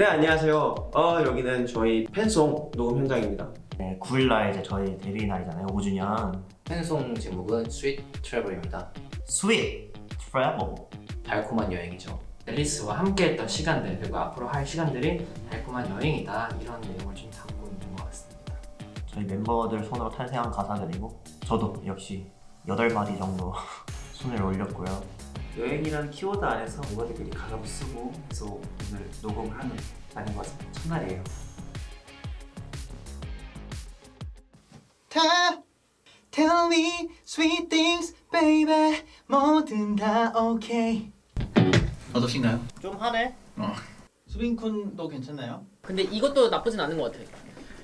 네 안녕하세요. 어 여기는 저희 팬송 녹음 현장입니다. 네, 9일날 이제 저희 데뷔 날이잖아요 5주년 팬송 제목은 Sweet Travel입니다. 스윗 트래블 달콤한 여행이죠. 앨리스와 함께 했던 시간들 그리고 앞으로 할 시간들이 달콤한 여행이다 이런 내용을 좀 담고 있는 것 같습니다. 저희 멤버들 손으로 탄생한 가사들이고 저도 역시 8마디 정도 손을 올렸고요 여행이란 키워드 안에서 멤버들끼리 가사도 쓰고 해서 오늘 녹음을 하는 날인 것 같습니다. 첫날이에요. 다 Tell me sweet things baby 뭐든 다 오케이 어떠신가요? 좀 하네 수빈쿤도 괜찮나요? 근데 이것도 나쁘진 않은 것 같아.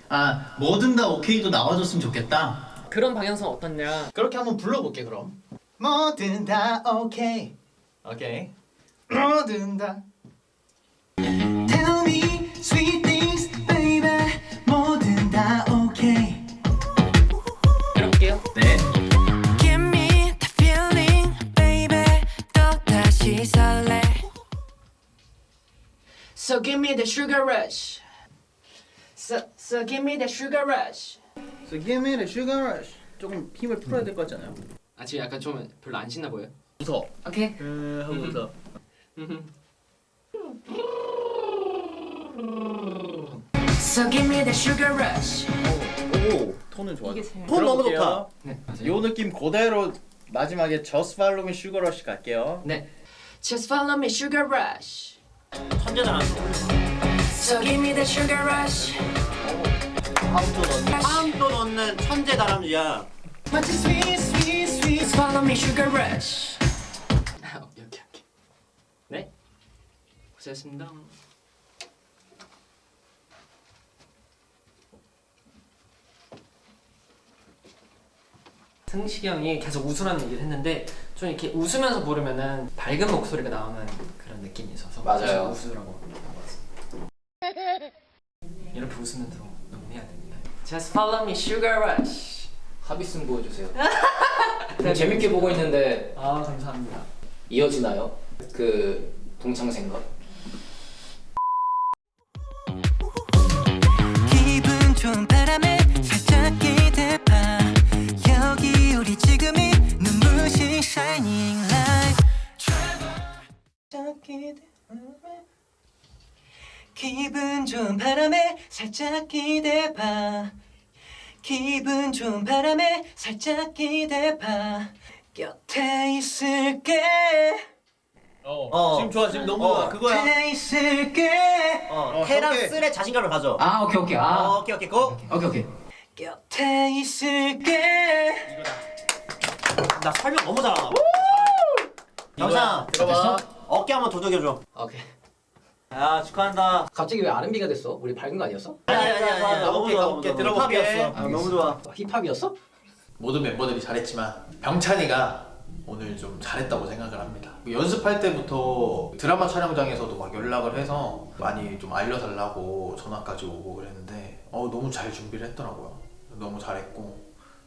아 뭐든 다 오케이도 나와줬으면 좋겠다 그런 방향성 어떻냐? 그렇게 한번 불러볼게 그럼 뭐든 다 오케이 오케이 뭐든 다 the sugar rush. So so give me the sugar rush. So give me the sugar rush 조금 힘을 풀어야 될 것 같잖아요 아 지금 약간 좀 별로 안 신나 보여? 무서워 오케이. 음, 하고 웃어 So give me the sugar rush. 오 톤은 좋아 톤 너무 좋다 네 맞아요. 요 느낌 그대로 마지막에 Just Follow Me Sugar Rush 갈게요 네 Just follow me sugar rush. 안 써. So give me the sugar rush. 파운드 넣는 파운드 넣는 천재 다람쥐야 it's sweet sweet sweet. Follow me sugar rush. 아, 오케이 오케이. 네 고생했습니다. 승식이 형이 계속 웃으라는 얘기를 했는데 좀 이렇게 웃으면서 부르면은 밝은 목소리가 나오는 그런 느낌이 있어서 맞아요. 웃으라고. 이렇게 웃으면서 녹음해야 됩니다. Just follow me, sugar rush. 합의승 보여주세요. 재밌게 보고 있는데 아 감사합니다. 이어지나요? 그 동창 생각. 기분 좋은 바람에 살짝 기대봐. 기분 좋은 바람에 살짝 기대봐. 곁에 있을게. 어. 지금 좋아 지금 너무 어. 그거야 곁에 있을게. 어, 어, 테라스의 자신감을 가져 아 오케이 오케이 어, 아 오케이 오케이 고! 오케이 오케이. 곁에 있을게. 나 설명 너무 잘한다 영상 들어봐 어깨 한번 도둑여줘 오케이. 야 축하한다 갑자기 왜 R&B가 됐어? 우리 밝은 거 아니었어? 아니 아니 아니 아니 너무 오케이, 좋아 너무 오케이, 좋아. 들어볼게. 힙합이었어. 아, 너무 좋아 힙합이었어? 모든 멤버들이 잘했지만 병찬이가 오늘 좀 잘했다고 생각을 합니다. 연습할 때부터 드라마 촬영장에서도 막 연락을 해서 많이 좀 알려달라고 전화까지 오고 그랬는데 어, 너무 잘 준비를 했더라고요. 너무 잘했고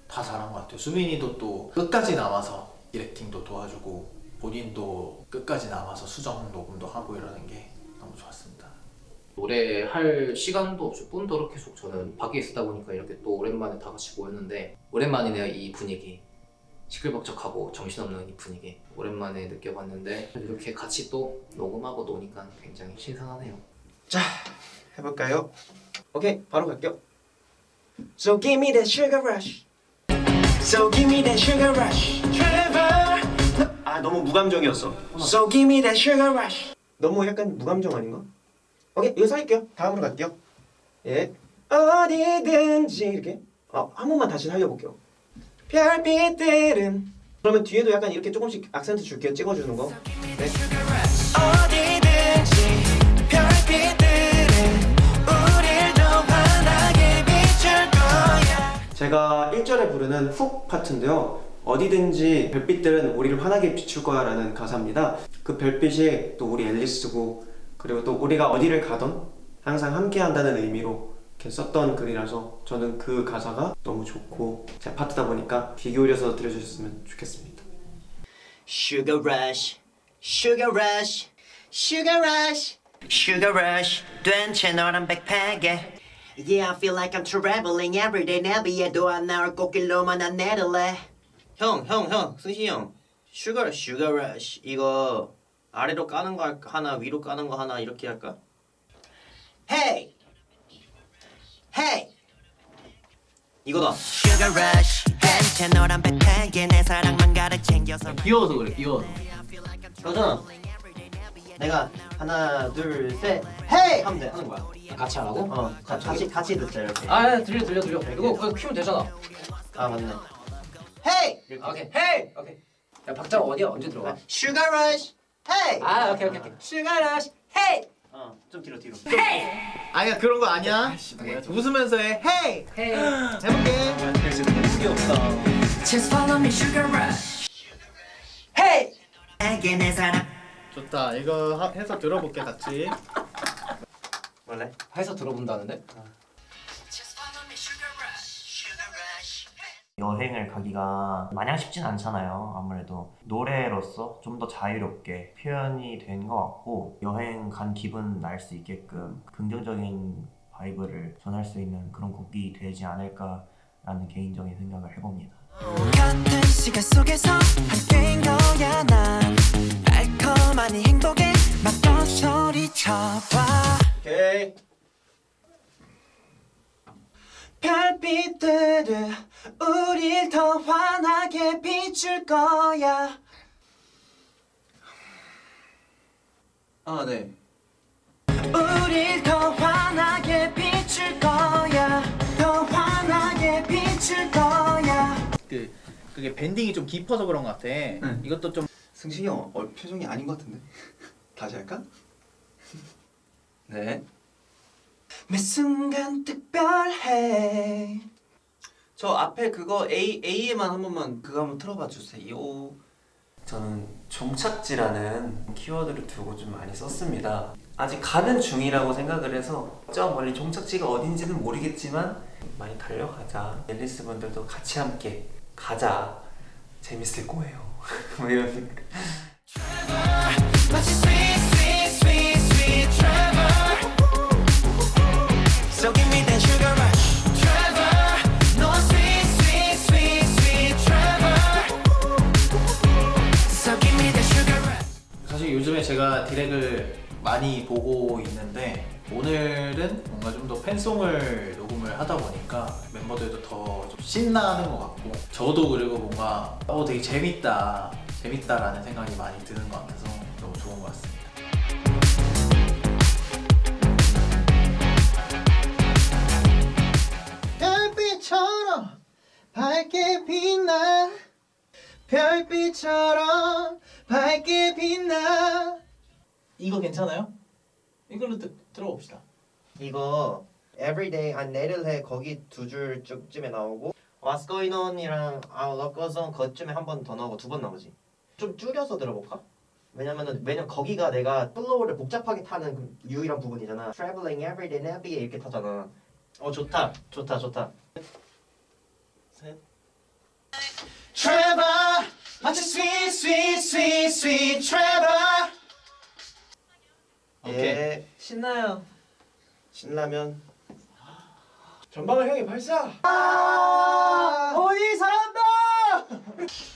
다 잘한 것 같아요. 수민이도 또 끝까지 남아서 디렉팅도 도와주고 본인도 끝까지 남아서 수정 녹음도 하고 이러는 게 너무 좋았습니다. 노래 할 시간도 없이 뿐더러 계속 저는 밖에 있었다 보니까 이렇게 또 오랜만에 다 같이 모였는데 오랜만이네요 이 분위기 시끌벅적하고 정신없는 이 분위기 오랜만에 느껴봤는데 이렇게 같이 또 녹음하고 노니까 굉장히 신선하네요 해볼까요? 오케이 바로 갈게요. So give me that sugar rush. So give me that sugar rush. Trevor. 아 너무 무감정이었어. So give me that sugar rush. 너무 약간 무감정 아닌가? 오케이 여기서 할게요. 다음으로 갈게요. 예. 어디든지 이렇게. 어한 번만 다시 살려볼게요. 별빛들은 그러면 뒤에도 약간 이렇게 조금씩 악센트 줄게요. 찍어주는 거. 네. 어디든지 별빛들은 우릴 더 환하게 비출 거야. 제가 1절에 부르는 훅 파트인데요. 어디든지 별빛들은 우리를 환하게 비출 거야 라는 가사입니다. 그 별빛이 또 우리 앨리스고 그리고 또 우리가 어디를 가던 항상 함께 한다는 의미로 이렇게 썼던 글이라서 저는 그 가사가 너무 좋고 제 파트다 보니까 귀 기울여서 들어주셨으면 좋겠습니다. Sugar rush, sugar rush, sugar rush, Sugar rush 튼 채 널널한 백팩에 Yeah I feel like I'm traveling everyday 내비에도 안 나올 꽃길로만 안내할래 형, 형, 형, 승식이 형. Sugar sugar rush 이거 아래로 까는 거? 하나 위로 까는 거 하나 이렇게 할까? Hey, hey. 이거다. Sugar rush 튼 채 널널한 백팩에 내 사랑만 가득 챙겨서 귀여워서 그래 귀여워서 그거잖아. 내가 하나, 둘, 셋, hey 하면 돼 하는 거야. 같이 하라고? 어, 가- 같이 같이 듣자 이렇게. 아 들려 들려 들려 이거 그거 키우면 되잖아 아 맞네. Hey. 오케이 hey 오케이 야 박자가 어디야? 언제 들어가? Sugar rush. Hey. 아 오케이 오케이 오케이 sugar rush hey 어, 좀 뒤로 뒤로. 아니야 그런 거 아니야? 웃으면서 해. Hey hey 해볼게. Just follow me sugar rush. Hey 에게 내 사랑. 좋다. 이거 하- 해서 들어볼게 같이. 원래? 해서 들어본다는데? Just 여행을 가기가 마냥 쉽진 않잖아요. 아무래도 노래로서 좀 더 자유롭게 표현이 된 것 같고 여행 간 기분 날 수 있게끔 긍정적인 vibe를 전할 수 있는 그런 곡이 되지 않을까 라는 개인적인 생각을 해봅니다. 같은 시간 속에서 함께인 거야 난 달콤한 이 행복에 맞던 소리쳐봐 오케이. 별빛들은 우릴 더 환하게 비출 거야. 아 네. 우릴 더 환하게 비출 거야. 더 환하게 비출 거야. 그 그게 밴딩이 좀 깊어서 그런 것 같아 이것도 좀 승식이 형 어, 표정이 아닌 것 같은데. 다시 할까? 네. 매 순간 특별해. 저 앞에 그거 A A에만 한 번만 그거 한번 틀어봐 주세요. 저는 종착지라는 키워드를 두고 좀 많이 썼습니다. 아직 가는 중이라고 생각을 해서 저 멀리 종착지가 어딘지는 모르겠지만 많이 달려가자. 앨리스 분들도 같이 함께 가자. 재밌을 거예요. 뭐 이런 사실 요즘에 제가 디렉을 많이 보고 있는데 오늘은 뭔가 좀 더 팬송을 녹음을 하다 보니까 멤버들도 더좀 신나는 것 같고 저도 그리고 뭔가 어 되게 재밌다 재밌다라는 생각이 많이 드는 것 같아서 너무 좋은 것 같습니다. 별빛처럼 밝게 빛나 별빛처럼 밝게 빛나 이거 괜찮아요? 이걸로 드, 들어봅시다 이거 Everyday 안내할래 거기 두 줄 쯤에 나오고 on이랑 Our love goes on 그쯤에 한 번 더 나오고 두 번 나오지. 좀 줄여서 들어볼까? 왜냐면은 왜냐면 거기가 내가 flow를 복잡하게 타는 그 유일한 부분이잖아. Traveling everyday 내비에 이렇게 타잖아. 어 좋다, 좋다, 좋다. 셋. Travel, 마치 sweet, sweet, sweet, sweet Trevor. 오케이. 예, 신나요. 신라면. 전방을 형이 발사. 어디 잘한다.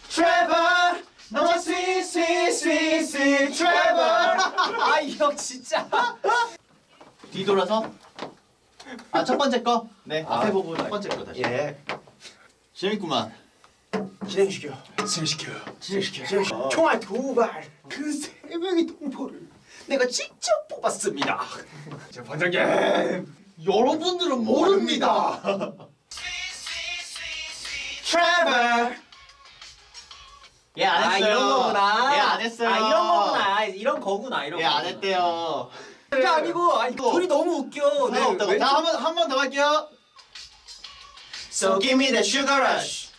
Trevor, 너무 sweet, sweet, sweet, sweet Trevor. 아이 형 진짜 뒤돌아서 아 첫 번째 거? 네 아. 앞에 부분 첫 번째 거 다시 예. 재밌구만 진행시켜. 진행시켜. 진행시켜. 진행시켜. 총알 두 발. 그세 명의 동포를 내가 직접 뽑았습니다. 제 반장님. 여러분들은 모릅니다 Trevor. 얘안 아 했어요 이런 거구나. 얘안 했어요 아 이런 거구나. 이런 거구나. 이런 거. 얘안 했대요 그게 아니고 아니 둘이 너무 웃겨. 네, 없다고. 자, 한번한 번 더 할게요. So give me that sugar rush.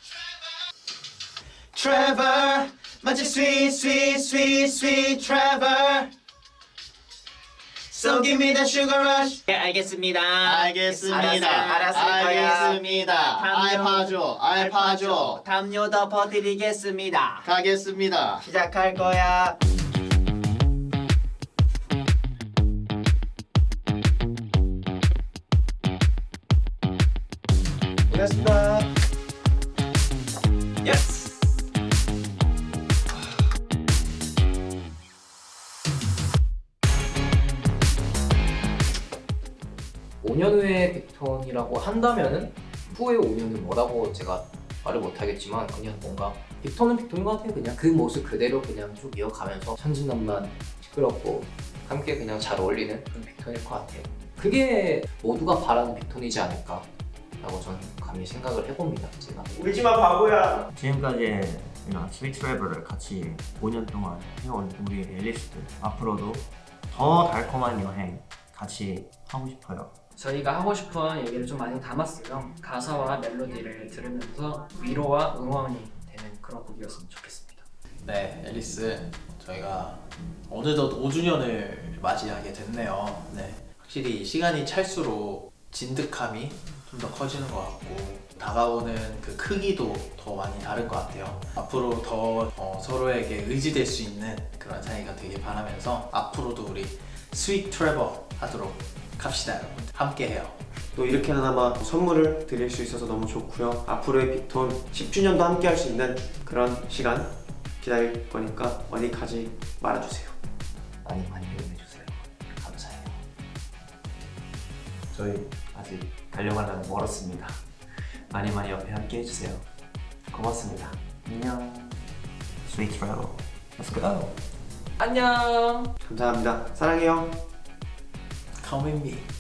Trevor, 마치 sweet, sweet, sweet, sweet Trevor. So give me that sugar rush. 네, 알겠습니다. 알겠습니다. 알았을 거야. 알겠습니다. 담요. 알파죠. 알파죠. 담요 덮어드리겠습니다. 가겠습니다. 시작할 거야. 고맙습니다. Yes. 5년 후에 빅톤이라고 한다면은 후에 5년은 뭐라고 제가 말을 못하겠지만 그냥 뭔가 빅톤은 빅톤인 것 같아요 그냥 그 모습 그대로 그냥 쭉 이어가면서 천진난만 시끄럽고 함께 그냥 잘 어울리는 그런 빅톤일 것 같아요 그게 모두가 바라는 빅톤이지 않을까 라고 저는 감히 생각을 해봅니다 제가 울지마 바보야. 지금까지 스위트 트래블을 같이 5년 동안 해온 우리 앨리스들 앞으로도 더 달콤한 여행 같이 하고 싶어요. 저희가 하고 싶은 얘기를 좀 많이 담았어요. 가사와 멜로디를 들으면서 위로와 응원이 되는 그런 곡이었으면 좋겠습니다. 네, 앨리스 저희가 어느덧 5주년을 맞이하게 됐네요. 네, 확실히 시간이 찰수록 진득함이 좀 더 커지는 것 같고 다가오는 그 크기도 더 많이 다른 것 같아요. 앞으로 더 어, 서로에게 의지될 수 있는 그런 사이가 되길 바라면서 앞으로도 우리 Sweet Travel 하도록 합시다 여러분. 함께해요. 또 이렇게나마 선물을 드릴 수 있어서 너무 좋고요. 앞으로의 빅톤 10주년도 함께 할 수 있는 그런 시간 기다릴 거니까 어디 가지 말아주세요. 많이 많이 저희 아직 달려가려면 멀었습니다. 많이 많이 옆에 함께 해주세요. 고맙습니다. 안녕. 스위트 트래블. Let's go. 안녕. 감사합니다. 사랑해요. Come with me.